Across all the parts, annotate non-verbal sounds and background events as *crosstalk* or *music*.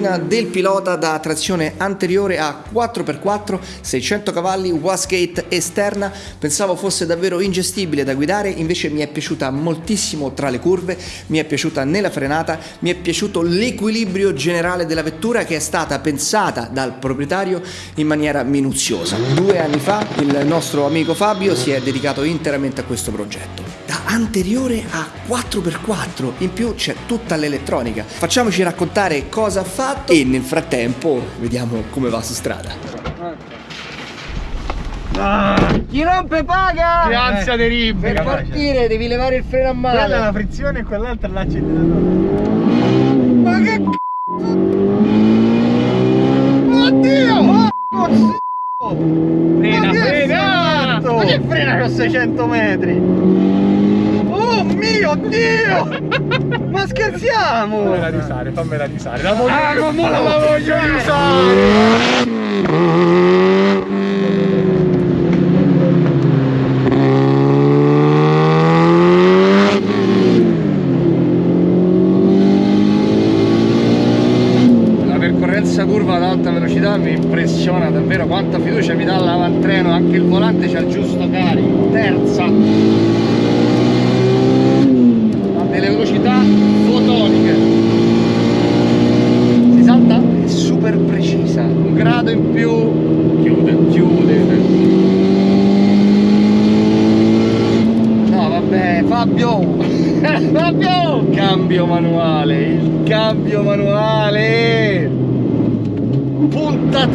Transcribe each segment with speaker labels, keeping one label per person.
Speaker 1: macchina del pilota da trazione anteriore a 4x4, 600 cavalli, wastegate esterna. Pensavo fosse davvero ingestibile da guidare, invece mi è piaciuta moltissimo tra le curve, mi è piaciuta nella frenata, mi è piaciuto l'equilibrio generale della vettura che è stata pensata dal proprietario in maniera minuziosa. Due anni fa il nostro amico Fabio si è dedicato interamente a questo progetto. Anteriore a 4x4, in più c'è tutta l'elettronica. Facciamoci raccontare cosa ha fatto e nel frattempo vediamo come va su strada.
Speaker 2: Ah,
Speaker 3: Chi rompe paga!
Speaker 2: che ansia terribile.
Speaker 3: Per partire devi levare il freno a
Speaker 2: Quella è
Speaker 3: mano.
Speaker 2: la frizione e quell'altra è l'acceleratore.
Speaker 3: Ma che
Speaker 2: Oddio! Frena,
Speaker 3: Ma che
Speaker 2: frena!
Speaker 3: fatto?
Speaker 2: Ma che frena con 600 metri? Oh mio Dio! Ma scherziamo! Fammela risare, fammela risare. La voglio, ah, ma la voglio risare!
Speaker 3: La percorrenza curva ad alta velocità mi impressiona davvero quanta fiducia mi dà l'avantreno, anche il volante c'ha il giusto carico. Terza. Delle velocità fotoniche. Si salta? È super precisa. Un grado in più. Chiude, chiude. No vabbè, Fabio! *laughs* Fabio! Cambio manuale, il cambio manuale! Punta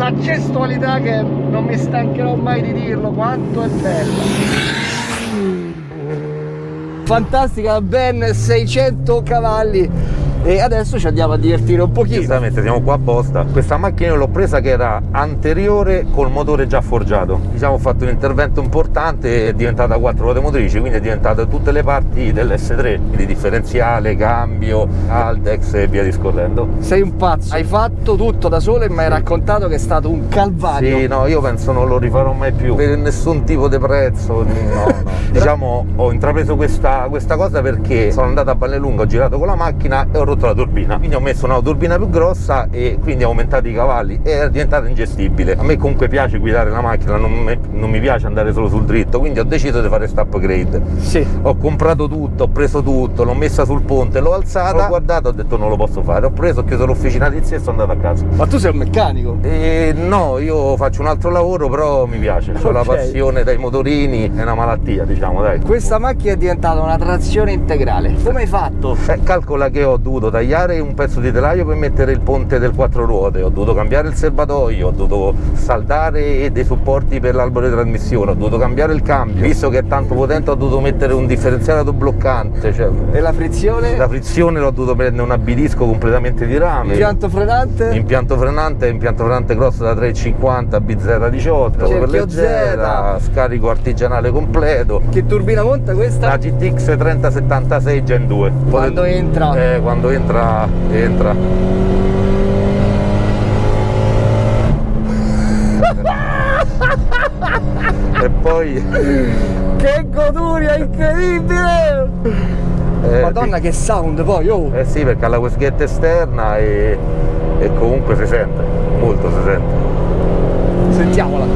Speaker 3: Questa gestualità che non mi stancherò mai di dirlo, quanto è bella! fantastica ben 600 cavalli e adesso ci andiamo a divertire un pochino
Speaker 4: Giustamente siamo qua apposta. Questa macchina l'ho presa che era anteriore col motore già forgiato. Diciamo ho fatto un intervento importante, è diventata 4 ruote motrici, quindi è diventata tutte le parti dell'S3, quindi differenziale, cambio, Altex e via discorrendo.
Speaker 3: sei un pazzo hai fatto tutto da solo e mi hai raccontato che è stato un calvario
Speaker 4: Sì, no, io penso non lo rifarò mai più per nessun tipo di prezzo. No, no. *laughs* diciamo, ho intrapreso questa, questa cosa perché sono andato a Vallelunga, ho girato con la macchina e ho rotto la turbina. Quindi ho messo una turbina più grossa e quindi ho aumentato i cavalli e è diventata ingestibile. A me comunque piace guidare la macchina, non, me- non mi piace andare solo sul dritto, quindi ho deciso di fare questo upgrade.
Speaker 3: sì
Speaker 4: Ho comprato tutto, ho preso tutto, l'ho messa sul ponte, l'ho alzata, ho guardato, ho detto non lo posso fare. Ho preso, ho chiuso l'officina di zia e sono andato a casa.
Speaker 3: ma tu sei un meccanico
Speaker 4: E no, io faccio un altro lavoro, però mi piace. Ho la
Speaker 3: Ok.
Speaker 4: passione dai motorini, è una malattia, diciamo, dai.
Speaker 3: questa macchina è diventata una trazione integrale come hai fatto?
Speaker 4: Eh, calcola che ho dovuto tagliare un pezzo di telaio per mettere il ponte del quattro ruote, ho dovuto cambiare il serbatoio, ho dovuto saldare dei supporti per l'albero di trasmissione, ho dovuto cambiare il cambio. Visto che è tanto potente ho dovuto mettere un differenziale bloccante, cioè
Speaker 3: e la frizione?
Speaker 4: la frizione l'ho dovuto prendere un abidisco completamente di rame.
Speaker 3: impianto frenante?
Speaker 4: Impianto frenante, impianto frenante cross da 3,50 BZ18 per leggera, scarico artigianale completo.
Speaker 3: che turbina monta questa?
Speaker 4: La GTX 3076 Gen 2.
Speaker 3: Quando entra?
Speaker 4: Eh, quando entra, entra. e poi
Speaker 3: che goduria incredibile
Speaker 4: eh,
Speaker 3: madonna che sound poi oh
Speaker 4: Eh sì, perché ha la wastegate esterna e, e comunque si sente, molto si sente.
Speaker 3: sentiamola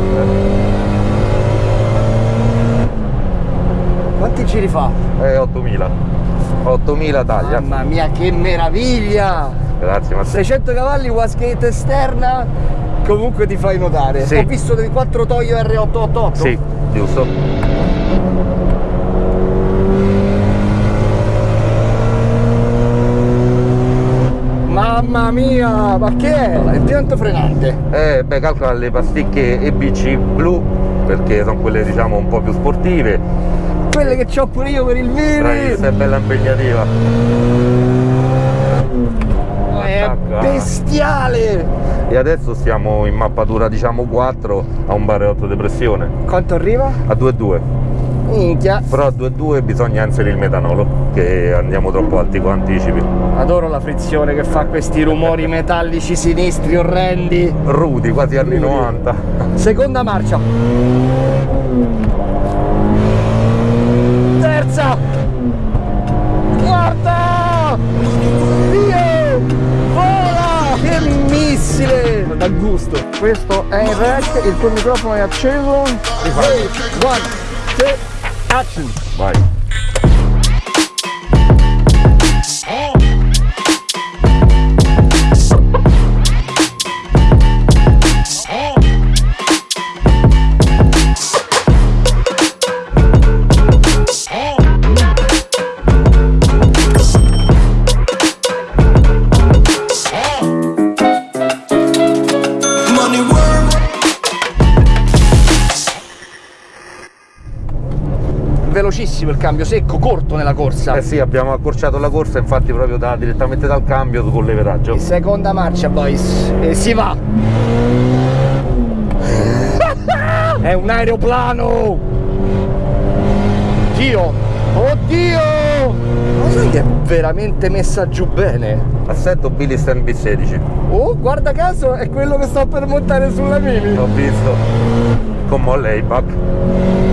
Speaker 3: quanti giri fa?
Speaker 4: Eh, 8000. 8000 taglia.
Speaker 3: mamma mia che meraviglia
Speaker 4: Grazie, ma
Speaker 3: 600 cavalli wastegate esterna comunque ti fai notare
Speaker 4: Sì.
Speaker 3: ho visto dei 4 Toyo R888
Speaker 4: Sì, giusto.
Speaker 3: mamma mia ma che è? impianto frenante
Speaker 4: Eh, beh, calcola le pasticche EBC blu, perché sono quelle diciamo un po' più sportive.
Speaker 3: Quelle che ho pure io per il mini
Speaker 4: Bravissima, è bella impegnativa.
Speaker 3: è
Speaker 4: Attacca.
Speaker 3: bestiale
Speaker 4: E adesso siamo in mappatura diciamo 4 a un bareotto di pressione.
Speaker 3: quanto arriva?
Speaker 4: A 2,2.
Speaker 3: Minchia.
Speaker 4: Però a 2.2 bisogna inserire il metanolo, che andiamo troppo alti con anticipi.
Speaker 3: Adoro la frizione che fa questi rumori metallici sinistri orrendi.
Speaker 4: Rudi, quasi anni 90.
Speaker 3: Seconda marcia. Terza. Quarta. Dio! Vola! Che missile! Da gusto. Questo è in rec, il tuo microfono è acceso. Rifai. One, two, action.
Speaker 4: Vai.
Speaker 3: Velocissimo il cambio, secco, corto nella corsa.
Speaker 4: Eh sì, abbiamo accorciato la corsa, infatti proprio da, direttamente dal cambio con leveraggio.
Speaker 3: Seconda marcia, boys. E si va. È un aeroplano. Dio. Oddio. Ma sai che è veramente messa giù bene?
Speaker 4: Assetto Billy Stan B16.
Speaker 3: Oh, guarda caso, è quello che sto per montare sulla mini.
Speaker 4: L'ho visto. Con molle Ayback.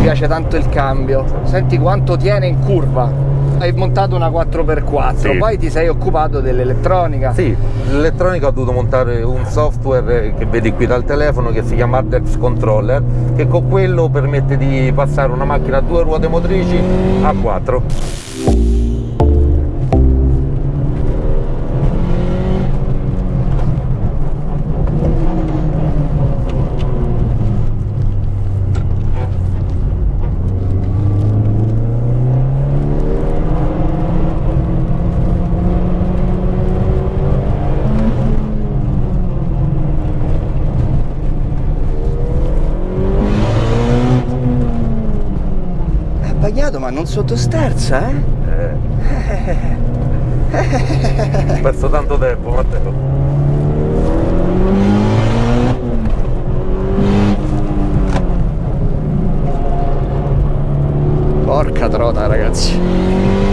Speaker 3: Mi piace tanto il cambio. Senti quanto tiene in curva. Hai montato una 4x4,
Speaker 4: Sì.
Speaker 3: poi ti sei occupato dell'elettronica.
Speaker 4: Sì, l'elettronica ho dovuto montare un software che vedi qui dal telefono che si chiama Ardex Controller che con quello permette di passare una macchina a due ruote motrici a quattro.
Speaker 3: Bagnato ma non sottosterza, eh?
Speaker 4: Ho *laughs* perso tanto tempo, Matteo.
Speaker 3: Porca trota ragazzi.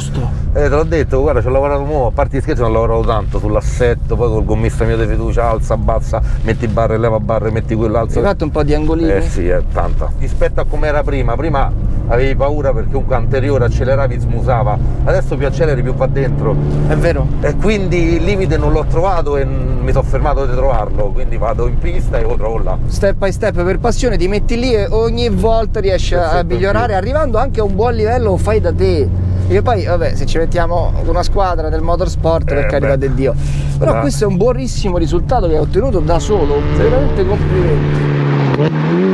Speaker 3: Gusto.
Speaker 4: Eh, te l'ho detto, guarda, ci ho lavorato nuovo, a parte gli scherzi, non ho lavorato tanto sull'assetto, poi col gommista mio di fiducia, alza, abbassa, metti barre, leva barre, metti quello, alza.
Speaker 3: Hai fatto un po' di angolini?
Speaker 4: Eh sì, è tanta. Rispetto a come era prima, prima avevi paura perché comunque anteriore acceleravi, smusava, adesso più acceleri più va dentro.
Speaker 3: È vero?
Speaker 4: E quindi il limite non l'ho trovato e mi sono fermato di trovarlo, quindi vado in pista e lo trovo là.
Speaker 3: Step by step per passione ti metti lì e ogni volta riesci a migliorare, arrivando anche a un buon livello fai da te. E poi, vabbè, se ci mettiamo una squadra del motorsport, per
Speaker 4: Eh,
Speaker 3: carità di Dio. Però
Speaker 4: Dai.
Speaker 3: questo è un buonissimo risultato che hai ottenuto da solo. Veramente complimenti.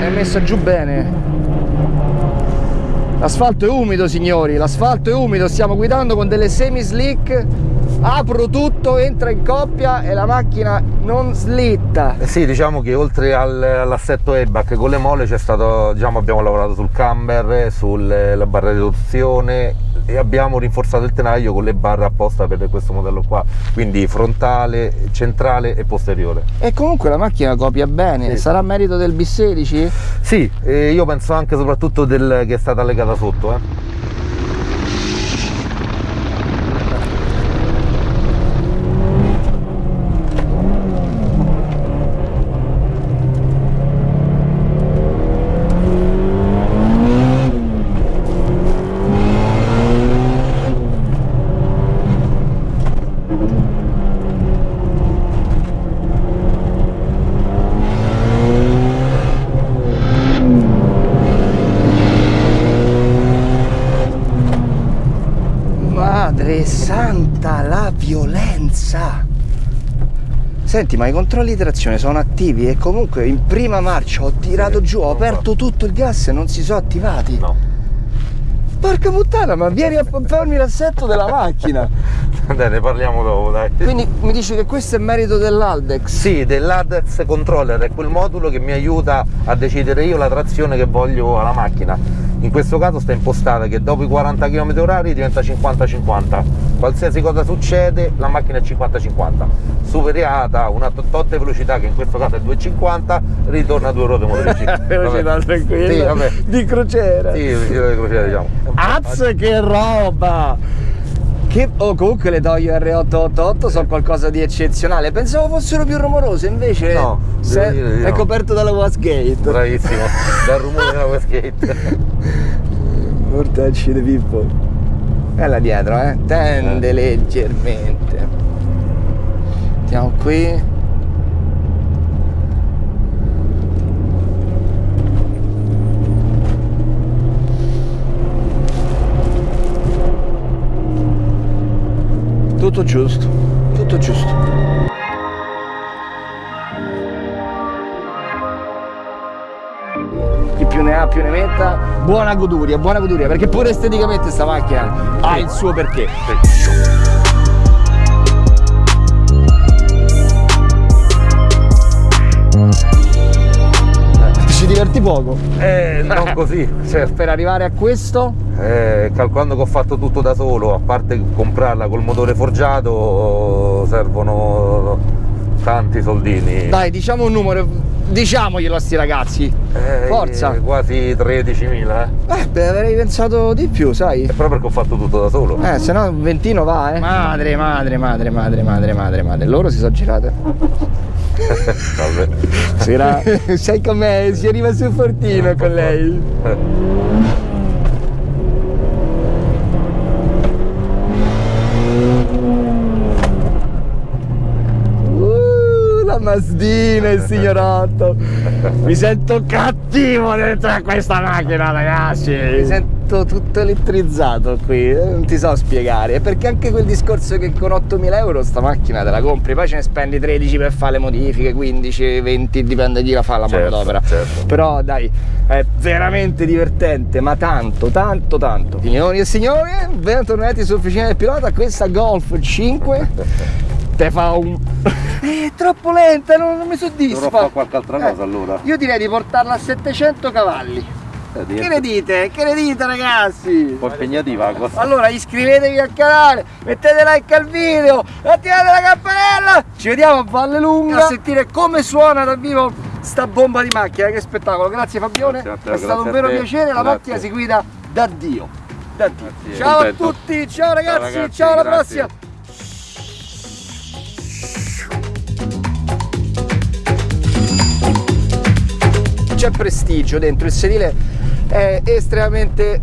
Speaker 3: È messa giù bene. L'asfalto è umido signori, l'asfalto è umido, stiamo guidando con delle semi slick, apro tutto, entra in coppia e la macchina non slitta.
Speaker 4: Eh sì, diciamo che oltre al- all'assetto Ebac con le molle c'è stato, diciamo, abbiamo lavorato sul camber, sulla barra di riduzione e abbiamo rinforzato il tenaglio con le barre apposta per questo modello qua, quindi frontale, centrale e posteriore.
Speaker 3: E comunque la macchina copia bene,
Speaker 4: Sì.
Speaker 3: sarà merito del B16?
Speaker 4: Sì, io penso anche soprattutto del, che è stata legata sotto. Eh.
Speaker 3: Madre santa, la violenza! Senti, ma i controlli di trazione sono attivi e comunque in prima marcia ho tirato
Speaker 4: Sì,
Speaker 3: giù, ho aperto tutto il gas e non si sono attivati.
Speaker 4: No.
Speaker 3: porca puttana, ma vieni a farmi l'assetto della macchina. *laughs*
Speaker 4: Dai, ne parliamo dopo, dai.
Speaker 3: Quindi mi dici che questo è merito dell'Aldex?
Speaker 4: Sì, dell'ADEX Controller è quel modulo che mi aiuta a decidere io la trazione che voglio alla macchina. In questo caso sta impostata che dopo i 40 km orari diventa 50-50. Qualsiasi cosa succede, la macchina è 50-50. Superiata una totte velocità, che in questo caso è 2,50, ritorna a due ruote motrici. *laughs*
Speaker 3: Velocità tranquilla.
Speaker 4: Sì.
Speaker 3: Di crociera.
Speaker 4: Sì, velocità di crociera, diciamo.
Speaker 3: Az che roba! Che, oh, comunque le Toyo R888 sono qualcosa di eccezionale. Pensavo fossero più rumorose, invece
Speaker 4: No,
Speaker 3: se-
Speaker 4: dire
Speaker 3: è
Speaker 4: no.
Speaker 3: coperto dalla wasgate.
Speaker 4: Bravissimo, dal rumore della Westgate. *laughs*
Speaker 3: Mortacci di Pippo. Bella dietro, eh? Tende leggermente. Andiamo qui. Tutto giusto, tutto giusto. Chi più ne ha più ne metta. Buona goduria, buona goduria, perché pure esteticamente sta macchina ha il suo perché. Poco.
Speaker 4: Eh, non *laughs* così, certo.
Speaker 3: Per arrivare a questo,
Speaker 4: Eh, calcolando che ho fatto tutto da solo, a parte comprarla col motore forgiato, servono tanti soldini.
Speaker 3: dai, diciamo un numero, diciamoglielo a sti ragazzi.
Speaker 4: Eh,
Speaker 3: Forza.
Speaker 4: Quasi 13.000, eh.
Speaker 3: Eh, beh, avrei pensato di più, sai.
Speaker 4: È proprio perché ho fatto tutto da solo.
Speaker 3: Eh, se no un ventino va, eh. Madre, madre, madre, madre, madre, madre, madre. Loro si sono girate. *laughs*
Speaker 4: Vabbè.
Speaker 3: Sera. *laughs* Sai com'è? Si arriva sul fortino con lei. Masdina, il signorotto. Mi sento cattivo dentro a questa macchina, ragazzi. Mi sento tutto elettrizzato qui, eh, non ti so spiegare. Perché anche quel discorso che con 8.000 euro sta macchina te la compri, poi ce ne spendi 13 per fare le modifiche, 15, 20, dipende chi la fa la
Speaker 4: Certo,
Speaker 3: manodopera.
Speaker 4: certo.
Speaker 3: Però dai, è veramente divertente, ma tanto, tanto, tanto. Signori e signori, bentornati sull'officina del pilota, questa Golf 5 te fa un... *laughs* È troppo lenta, non, non mi soddisfa.
Speaker 4: Dovrò fare qualche altra cosa,
Speaker 3: Eh,
Speaker 4: allora.
Speaker 3: Io direi di portarla a 700 cavalli.
Speaker 4: Eh,
Speaker 3: Che ne dite? Che ne dite ragazzi?
Speaker 4: Un po' impegnativa la cosa.
Speaker 3: Allora iscrivetevi al canale, mettete like al video, attivate la campanella. Ci vediamo a Valle Lunga a sentire come suona dal vivo sta bomba di macchina. Che spettacolo. Grazie Fabione,
Speaker 4: Grazie te,
Speaker 3: è stato un vero piacere. La
Speaker 4: Grazie.
Speaker 3: macchina si guida da Dio. Da Dio. Ciao
Speaker 4: contento.
Speaker 3: a tutti, ciao ragazzi, ciao,
Speaker 4: ragazzi,
Speaker 3: alla
Speaker 4: grazie.
Speaker 3: prossima. C'è prestigio dentro, il sedile è estremamente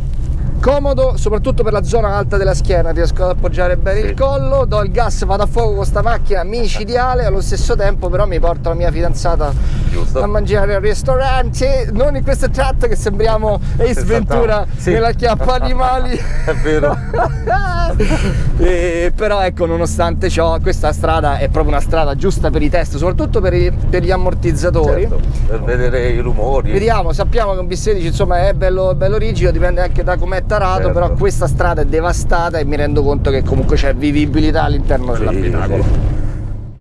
Speaker 3: comodo, soprattutto per la zona alta della schiena, riesco ad appoggiare bene
Speaker 4: Sì.
Speaker 3: il collo, do il gas, vado a fuoco con sta macchina micidiale, allo stesso tempo però mi porto la mia fidanzata
Speaker 4: Giusto.
Speaker 3: a mangiare al ristorante, non in questo tratto che sembriamo Ace
Speaker 4: Esatto.
Speaker 3: Ventura
Speaker 4: Sì.
Speaker 3: nella chiappa animali. *laughs*
Speaker 4: È vero. *laughs*
Speaker 3: E però ecco, nonostante ciò, questa strada è proprio una strada giusta per i test, soprattutto per, i- per gli ammortizzatori.
Speaker 4: Certo, per vedere i rumori.
Speaker 3: Vediamo, sappiamo che un B16 insomma è bello, bello rigido, dipende anche da com'è tarato,
Speaker 4: Certo.
Speaker 3: però questa strada è devastata e mi rendo conto che comunque c'è vivibilità all'interno
Speaker 4: Sì,
Speaker 3: dell'abitacolo.
Speaker 4: sì.